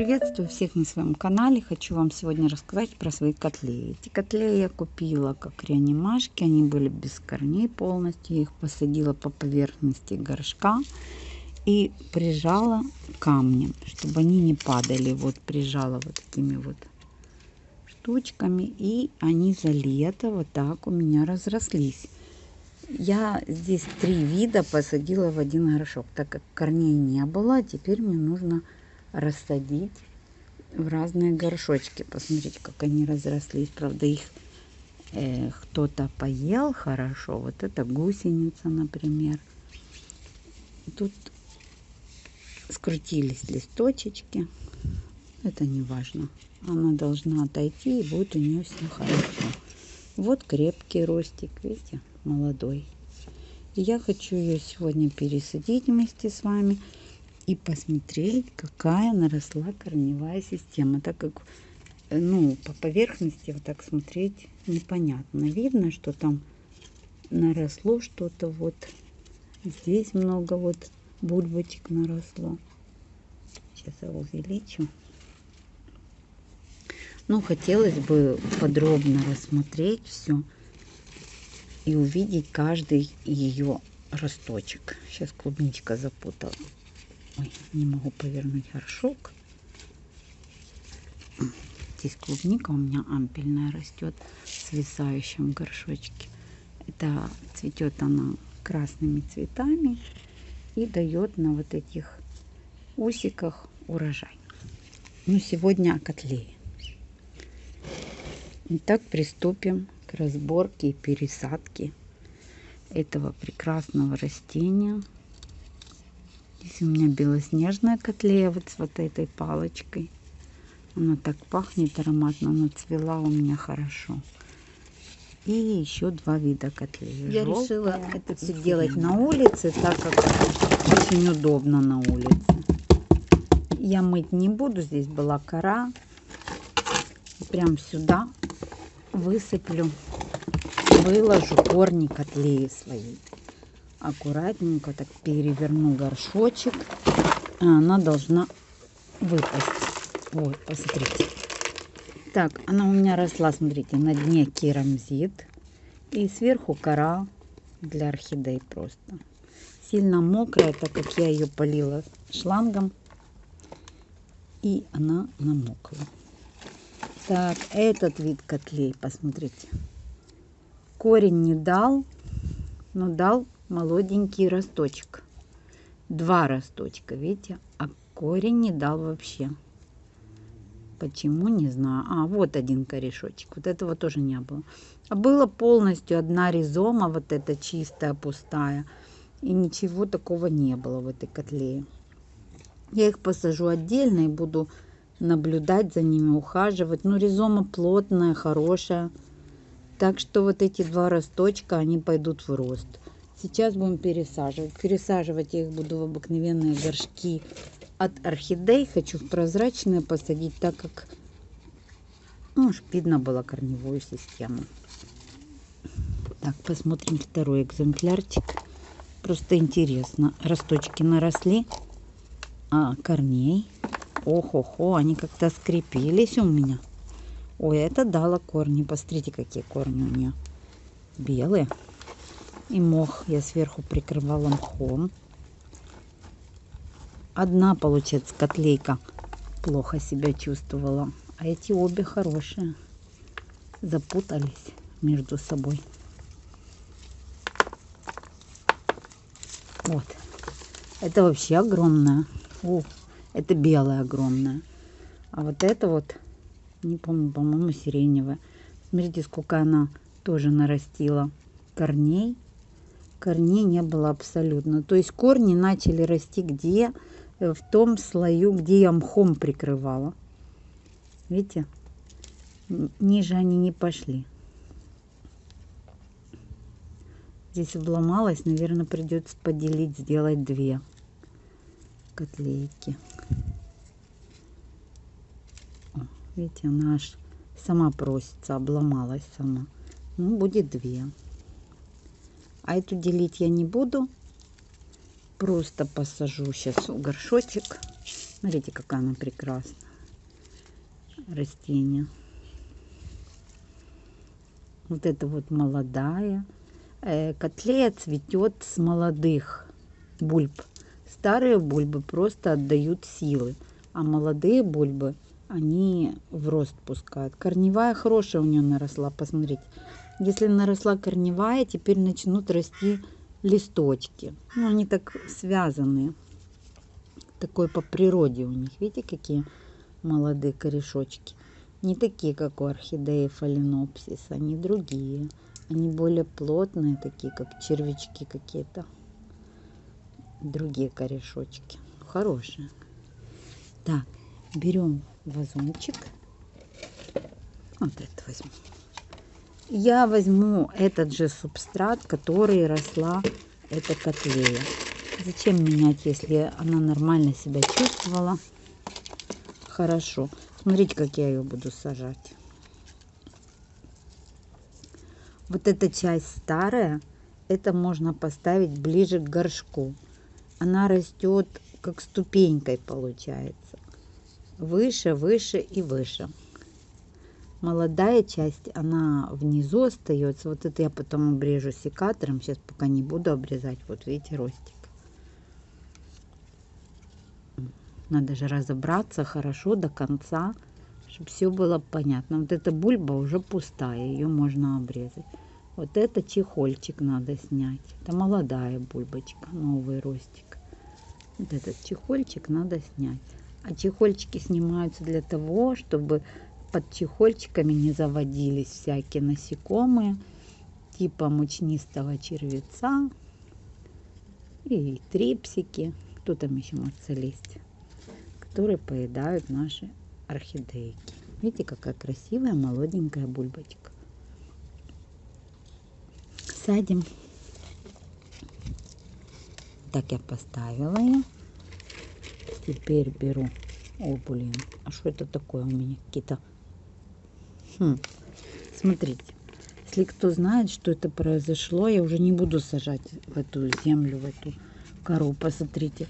Приветствую всех на своем канале. Хочу вам сегодня рассказать про свои котлеи. Эти котлеи я купила как реанимашки. Они были без корней полностью. Я их посадила по поверхности горшка и прижала камнем, чтобы они не падали. Вот прижала вот такими вот штучками. И они за лето вот так у меня разрослись. Я здесь три вида посадила в один горшок, так как корней не было. Теперь мне нужно рассадить в разные горшочки. Посмотрите, как они разрослись. Правда, их э, кто-то поел хорошо. Вот это гусеница, например. Тут скрутились листочечки. Это не важно. Она должна отойти, и будет у нее все хорошо. Вот крепкий ростик, видите, молодой. И я хочу ее сегодня пересадить вместе с вами и посмотреть, какая наросла корневая система, так как ну, по поверхности вот так смотреть непонятно. Видно, что там наросло что-то вот. Здесь много вот бульбочек наросло. Сейчас я увеличу. Ну, хотелось бы подробно рассмотреть все и увидеть каждый ее росточек. Сейчас клубничка запутала. Ой, не могу повернуть горшок. Здесь клубника у меня ампельная растет в свисающем горшочке. Это цветет она красными цветами и дает на вот этих усиках урожай. Ну, сегодня о котлее. Итак, приступим к разборке и пересадке этого прекрасного растения. Здесь у меня белоснежная котлея вот с вот этой палочкой. Она так пахнет ароматно, она цвела у меня хорошо. И еще два вида котлеи. Я Желтая решила это все делать на улице, так как очень удобно на улице. Я мыть не буду, здесь была кора. Прям сюда высыплю, выложу корни котлеи своей аккуратненько так переверну горшочек. А она должна выпасть. Вот, посмотрите. Так, она у меня росла, смотрите, на дне керамзит. И сверху кора для орхидей просто. Сильно мокрая, так как я ее полила шлангом. И она намокла. Так, этот вид котлей, посмотрите. Корень не дал, но дал молоденький росточек. Два росточка, видите? А корень не дал вообще. Почему, не знаю. А, вот один корешочек. Вот этого тоже не было. А было полностью одна ризома, вот эта чистая, пустая. И ничего такого не было в этой котлее. Я их посажу отдельно и буду наблюдать за ними, ухаживать. Ну, ризома плотная, хорошая. Так что вот эти два росточка, они пойдут в рост. Сейчас будем пересаживать. Пересаживать я их буду в обыкновенные горшки от орхидей. Хочу в прозрачные посадить, так как ну, видно было корневую систему. Так, посмотрим второй экземплярчик. Просто интересно. Росточки наросли, а корней. Ох-охо, они как-то скрепились у меня. Ой, это дало корни. Посмотрите, какие корни у нее. Белые и мох я сверху прикрывала мхом. Одна, получается, котлейка плохо себя чувствовала, а эти обе хорошие. Запутались между собой. Вот. Это вообще огромная. О, это белая огромная. А вот это вот, не помню, по-моему, сиреневая. Смотрите, сколько она тоже нарастила корней корней не было абсолютно. То есть корни начали расти где? Э, в том слою, где я мхом прикрывала. Видите? Ниже они не пошли. Здесь обломалась. Наверное, придется поделить, сделать две котлейки. Видите, она аж сама просится, обломалась сама. Ну, будет две. А эту делить я не буду. Просто посажу сейчас в горшочек. Смотрите, какая она прекрасная. растение. Вот это вот молодая. Э, котлея цветет с молодых бульб. Старые бульбы просто отдают силы, а молодые бульбы, они в рост пускают. Корневая хорошая у нее наросла, посмотрите. Если наросла корневая, теперь начнут расти листочки. Ну, они так связаны. Такой по природе у них. Видите, какие молодые корешочки. Не такие, как у орхидеи фаленопсис, они другие. Они более плотные, такие, как червячки какие-то. Другие корешочки. Хорошие. Так, берем вазончик. Вот это возьму. Я возьму этот же субстрат, который росла эта котлея. Зачем менять, если она нормально себя чувствовала? Хорошо. Смотрите, как я ее буду сажать. Вот эта часть старая, это можно поставить ближе к горшку. Она растет как ступенькой получается. Выше, выше и выше. Молодая часть, она внизу остается. Вот это я потом обрежу секатором. Сейчас пока не буду обрезать. Вот видите, ростик. Надо же разобраться хорошо до конца, чтобы все было понятно. Вот эта бульба уже пустая, ее можно обрезать. Вот это чехольчик надо снять. Это молодая бульбочка, новый ростик. Вот этот чехольчик надо снять. А чехольчики снимаются для того, чтобы под чехольчиками не заводились всякие насекомые, типа мучнистого червеца и трипсики. Кто там еще может залезть? которые поедают наши орхидейки. Видите, какая красивая молоденькая бульбочка. Садим. Так я поставила ее. Теперь беру. О, блин, а что это такое у меня? Какие-то... Хм. Смотрите, если кто знает, что это произошло, я уже не буду сажать в эту землю, в эту кору. Посмотрите,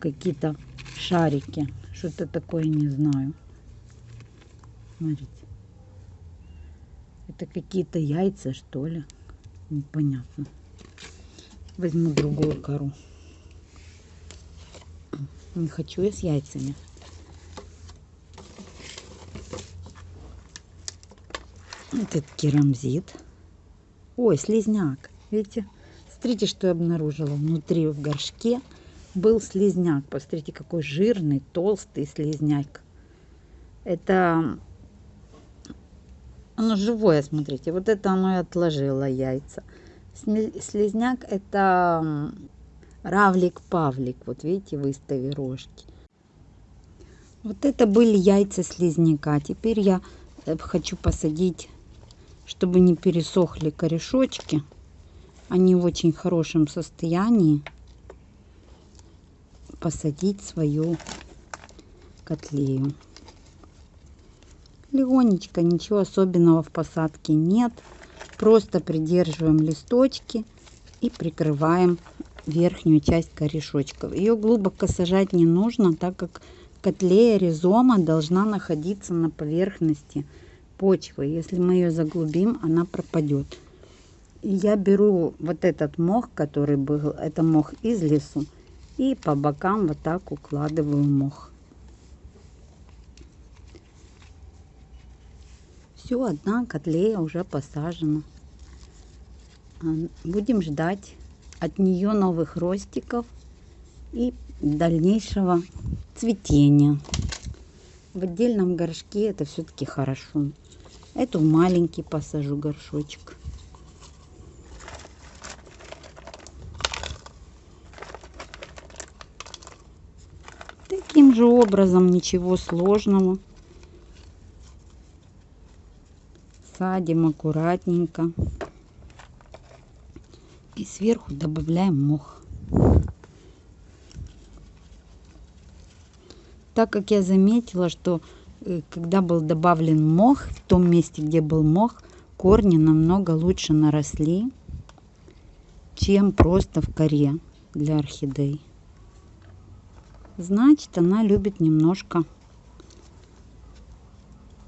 какие-то шарики. Что-то такое не знаю. Смотрите. Это какие-то яйца, что ли? Непонятно. Возьму другую кору. Не хочу я с яйцами. Этот керамзит. Ой, слизняк. Видите? Смотрите, что я обнаружила внутри в горшке был слизняк. Посмотрите, какой жирный, толстый слизняк. Это оно живое, смотрите. Вот это оно и отложило яйца. Слизняк это равлик-павлик. Вот видите, выстави рожки. Вот это были яйца слизняка. Теперь я э, хочу посадить, чтобы не пересохли корешочки. Они в очень хорошем состоянии посадить свою котлею. Легонечко, ничего особенного в посадке нет. Просто придерживаем листочки и прикрываем верхнюю часть корешочков. Ее глубоко сажать не нужно, так как котлея ризома должна находиться на поверхности почвы. Если мы ее заглубим, она пропадет. И я беру вот этот мох, который был, это мох из лесу, и по бокам вот так укладываю мох. Все, одна котлея уже посажена. Будем ждать от нее новых ростиков и дальнейшего цветения. В отдельном горшке это все-таки хорошо. Эту в маленький посажу горшочек. Таким же образом, ничего сложного. Садим аккуратненько. И сверху добавляем мох. Так как я заметила, что когда был добавлен мох, в том месте, где был мох, корни намного лучше наросли, чем просто в коре для орхидей значит она любит немножко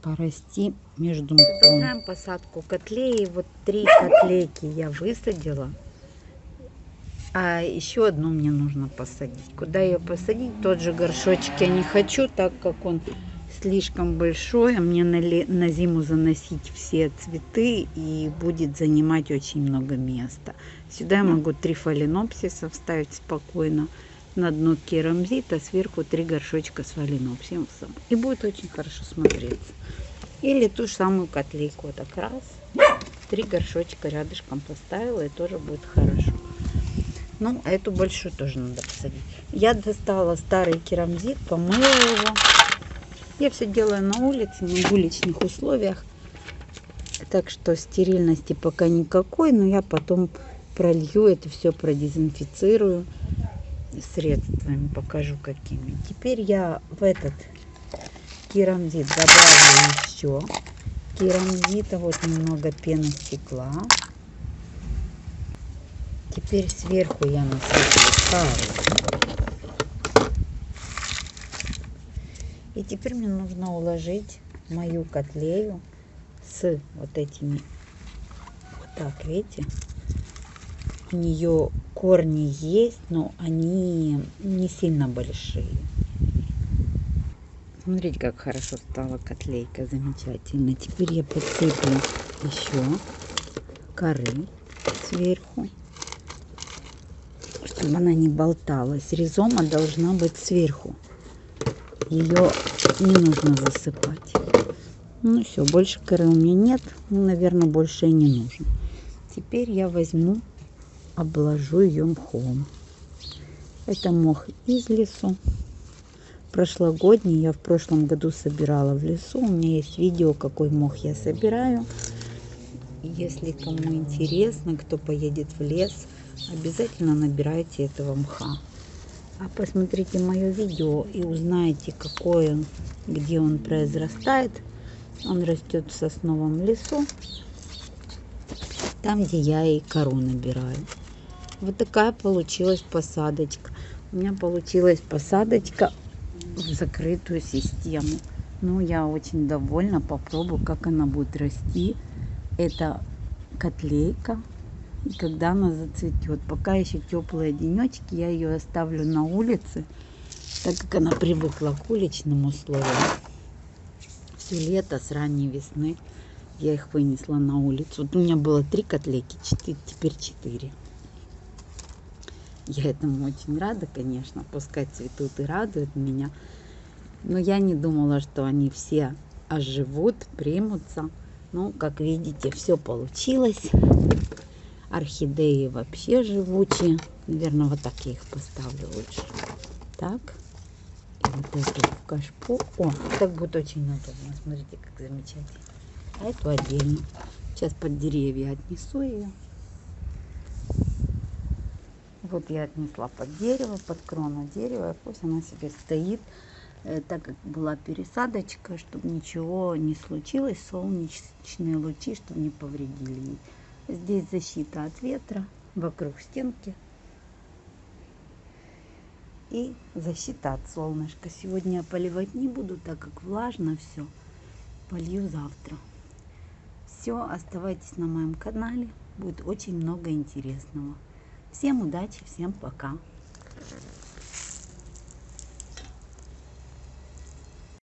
порасти между мхом. Продолжаем посадку котлеи. Вот три котлейки я высадила. А еще одну мне нужно посадить. Куда ее посадить? Тот же горшочек я не хочу, так как он слишком большой. А мне на, на зиму заносить все цветы и будет занимать очень много места. Сюда я могу три фаленопсиса вставить спокойно. На дно керамзит, а сверху три горшочка с фаленопсисом. И будет очень хорошо смотреться. Или ту же самую котлейку. Вот так раз, три горшочка рядышком поставила, и тоже будет хорошо. Ну, а эту большую тоже надо посадить. Я достала старый керамзит, помыла его. Я все делаю на улице, на уличных условиях. Так что стерильности пока никакой, но я потом пролью это все, продезинфицирую средствами, покажу какими. Теперь я в этот керамзит добавлю еще керамзита, вот немного пены стекла. Теперь сверху я насыплю кару. И теперь мне нужно уложить мою котлею с вот этими, вот так, видите, у нее корни есть, но они не сильно большие. Смотрите, как хорошо стала котлейка, замечательно. Теперь я подсыплю еще коры сверху чтобы она не болталась. Ризома должна быть сверху. Ее не нужно засыпать. Ну все, больше коры у меня нет. Ну, наверное, больше и не нужно. Теперь я возьму, обложу ее мхом. Это мох из лесу. Прошлогодний я в прошлом году собирала в лесу. У меня есть видео, какой мох я собираю. Если кому интересно, кто поедет в лес, обязательно набирайте этого мха. А посмотрите мое видео и узнаете, какой он, где он произрастает. Он растет в сосновом лесу, там, где я и кору набираю. Вот такая получилась посадочка. У меня получилась посадочка в закрытую систему. Ну, я очень довольна. Попробую, как она будет расти. Это котлейка и когда она зацветет. Пока еще теплые денечки, я ее оставлю на улице, так как она привыкла к уличным условиям. Все лето с ранней весны я их вынесла на улицу. Вот у меня было три котлейки, четыре, теперь четыре. Я этому очень рада, конечно, пускай цветут и радуют меня. Но я не думала, что они все оживут, примутся. Ну, как видите, все получилось. Орхидеи вообще живучие. Наверное, вот так я их поставлю лучше. Так. И вот эту в кашпо. О, так будет очень удобно. Смотрите, как замечательно. А эту отдельно. Сейчас под деревья отнесу ее. Вот я отнесла под дерево, под крону дерева. Пусть она себе стоит. Э, так как была пересадочка, чтобы ничего не случилось, солнечные лучи, чтобы не повредили Здесь защита от ветра, вокруг стенки. И защита от солнышка. Сегодня я поливать не буду, так как влажно все. Полью завтра. Все, оставайтесь на моем канале. Будет очень много интересного. Всем удачи, всем пока.